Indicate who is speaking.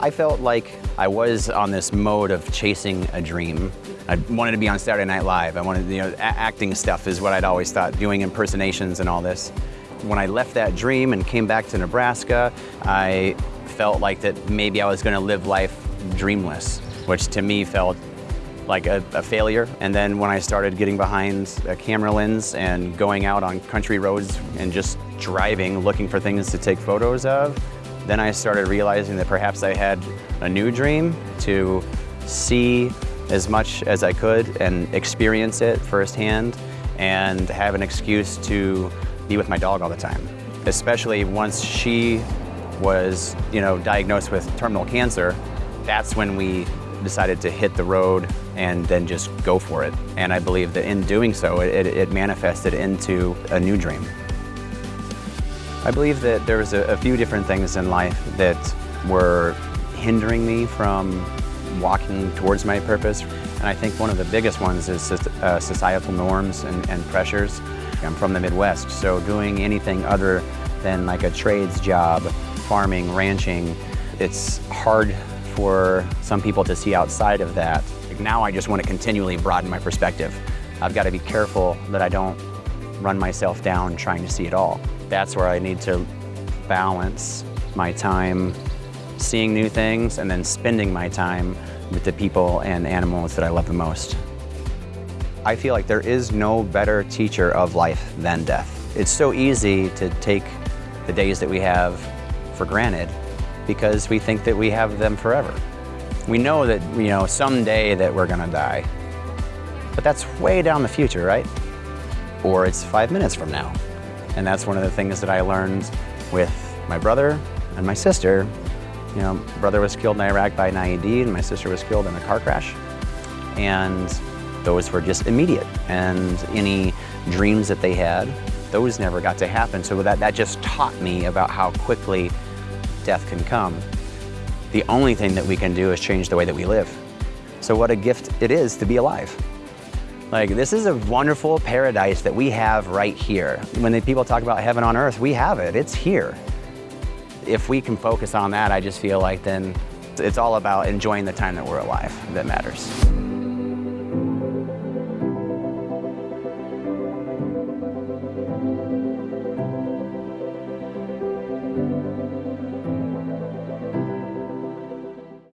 Speaker 1: I felt like I was on this mode of chasing a dream. I wanted to be on Saturday Night Live. I wanted, you know, acting stuff is what I'd always thought, doing impersonations and all this. When I left that dream and came back to Nebraska, I felt like that maybe I was going to live life dreamless, which to me felt like a, a, failure. And then when I started getting behind a camera lens and going out on country roads and just driving, looking for things to take photos of, then I started realizing that perhaps I had a new dream to see as much as I could and experience it firsthand and have an excuse to be with my dog all the time. Especially once she was, you know, diagnosed with terminal cancer, that's when we decided to hit the road and then just go for it. And I believe that in doing so, it, it manifested into a new dream. I believe that there was a, a few different things in life that were hindering me from walking towards my purpose. And I think one of the biggest ones is uh, societal norms and, and pressures. I'm from the Midwest, so doing anything other than like a trades job, farming, ranching, it's hard for some people to see outside of that. Now I just want to continually broaden my perspective. I've got to be careful that I don't run myself down trying to see it all. That's where I need to balance my time seeing new things and then spending my time with the people and animals that I love the most. I feel like there is no better teacher of life than death. It's so easy to take the days that we have for granted because we think that we have them forever. We know that, you know, someday that we're gonna die. But that's way down the future, right? Or it's five minutes from now. And that's one of the things that I learned with my brother and my sister. You know, my brother was killed in Iraq by an IED and my sister was killed in a car crash. And those were just immediate. And any dreams that they had, those never got to happen. So that, that just taught me about how quickly death can come. The only thing that we can do is change the way that we live. So what a gift it is to be alive. Like, this is a wonderful paradise that we have right here. When the people talk about heaven on earth, we have it, it's here. If we can focus on that, I just feel like then it's all about enjoying the time that we're alive that matters.